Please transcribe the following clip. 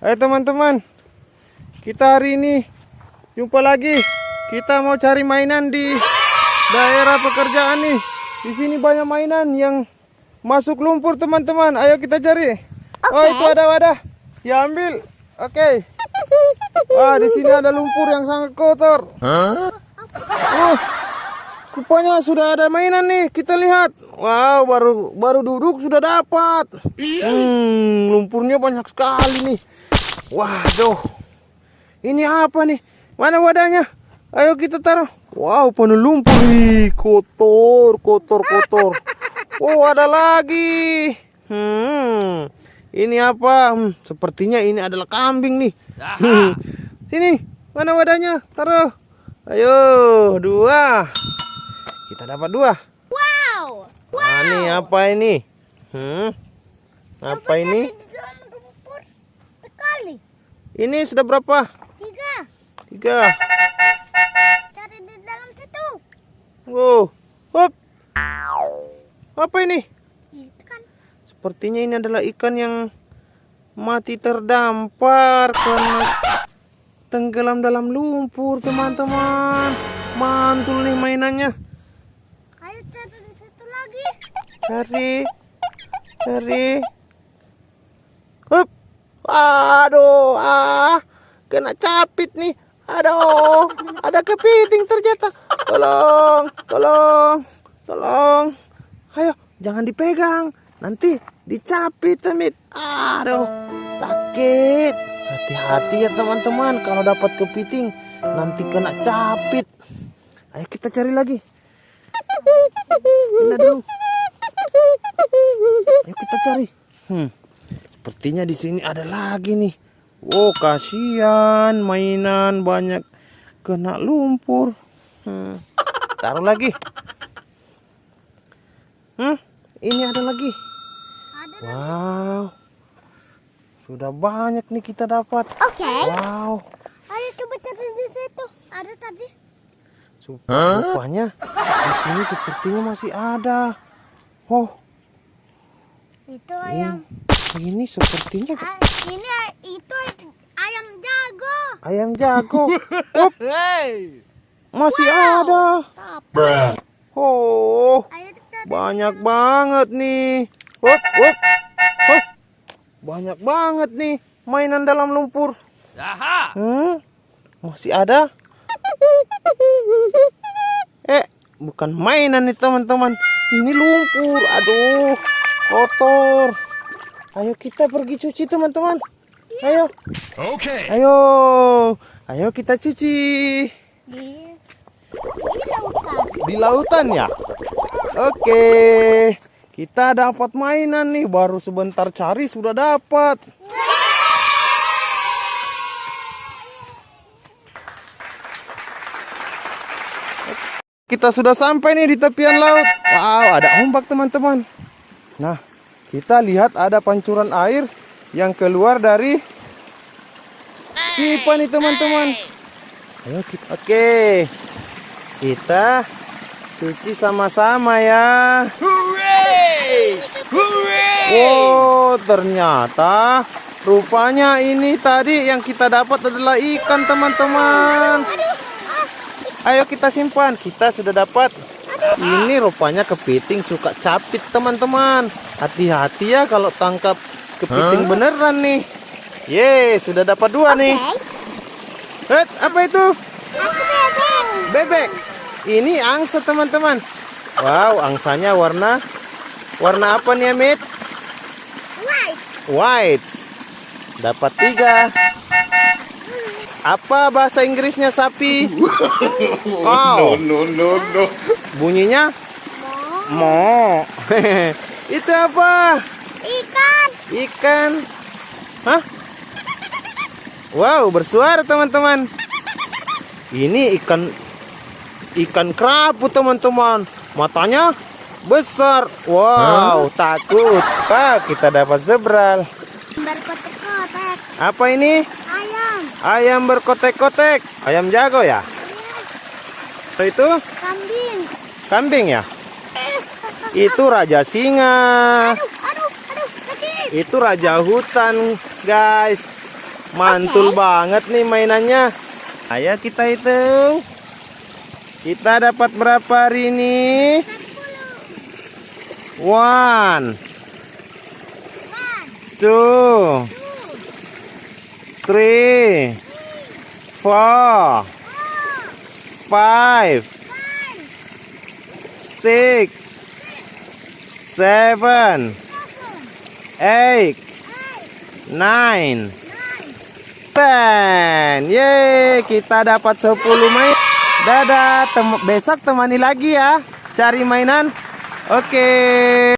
Ayo teman-teman, kita hari ini jumpa lagi. Kita mau cari mainan di daerah pekerjaan nih. Di sini banyak mainan yang masuk lumpur teman-teman. Ayo kita cari. Oh itu ada wadah. Ya ambil. Oke. Wah di sini ada lumpur yang sangat kotor. Uh, rupanya sudah ada mainan nih. Kita lihat. Wow baru baru duduk sudah dapat. Hmm lumpurnya banyak sekali nih. Waduh. Ini apa nih? Mana wadahnya? Ayo kita taruh. Wow, penuh lumpur nih. Kotor, kotor, kotor. Oh, ada lagi. Hmm. Ini apa? Hmm, sepertinya ini adalah kambing nih. Hmm. Sini, mana wadahnya? Taruh. Ayo, dua. Kita dapat dua. Wow. Nah, ini apa ini? Hmm. Apa ini? Di dalam lumpur sekali. Ini sudah berapa? Tiga. Tiga. Cari di dalam situ. Wow. Hop. Apa ini? Itu kan. Sepertinya ini adalah ikan yang mati terdampar karena tenggelam dalam lumpur, teman-teman. Mantul nih mainannya. Ayo cari di situ lagi. Cari. Cari. Hop. Aduh, ah. Kena capit nih. Aduh, ada kepiting ternyata. Tolong, tolong, tolong. Ayo, jangan dipegang. Nanti dicapit, Temit. Aduh, sakit. Hati-hati ya teman-teman kalau dapat kepiting. Nanti kena capit. Ayo kita cari lagi. Ini dulu. Ayo kita cari. Hmm. Sepertinya di sini ada lagi nih. Oh, kasihan mainan banyak kena lumpur. Hmm. Taruh lagi. Hmm, ini ada lagi. Ada. Wow. Sudah banyak nih kita dapat. Oke. Wow. Ayo coba cari di situ. Ada tadi. Rupanya di sini sepertinya masih ada. Oh, Itu ayam. Ini sepertinya Ah, ini itu ayam jago. ayam jago. Up, masih ada. Tapi Oh, banyak banget nih. Hop, hop, hop. Banyak banget nih mainan dalam lumpur. Hmm, masih ada. Eh, bukan mainan nih teman-teman. Ini lumpur. Aduh, kotor. Ayo kita pergi cuci teman-teman. Ayo, Okay. ayo, ayo kita cuci. Di di lautan. Di lautan ya? Oke. Kita dapat mainan nih, baru sebentar cari sudah dapat. Kita sudah sampai nih di tepian laut. Wow, ada ombak teman-teman. Nah, kita lihat ada pancuran air yang keluar dari pipa nih teman-teman. Ayo kita, oke. Kita cuci sama-sama ya. Hooray! Hooray! Oh, ternyata rupanya ini tadi yang kita dapat adalah ikan, teman-teman. Ayo kita simpan. Kita sudah dapat. Ini rupanya kepiting suka capit, teman-teman. Hati-hati ya kalau tangkap kepiting beneran nih. Ye, sudah dapat dua nih. Eh, apa itu? Aku bebek. Bebek. Ini angsa, teman-teman. Wow, angsanya warna warna apa nih, Amit? White. White. Dapat tiga. Apa bahasa Inggrisnya sapi? Cow. No, no, no. Bunyinya Mau mo. Itu apa? ikan. Ikan. Hah? Wow, bersuara teman-teman. Ini ikan ikan kerapu teman-teman. Matanya besar. Wow, takut. Pak, kita dapat zebral. Berkotek-kotek. Apa ini? Ayam. Ayam berkotek-kotek. Ayam jago ya? Itu Kambing. Kambing ya? Itu raja singa. Itu raja hutan, guys. Mantul banget nih mainannya. Ayo kita hitung. Kita dapat berapa hari ini? One, two, three, four, five, six, seven, eight, nine, ten. Yeay, kita dapat 10 main. Dadah, tem- besok temani lagi ya. Cari mainan. Oke.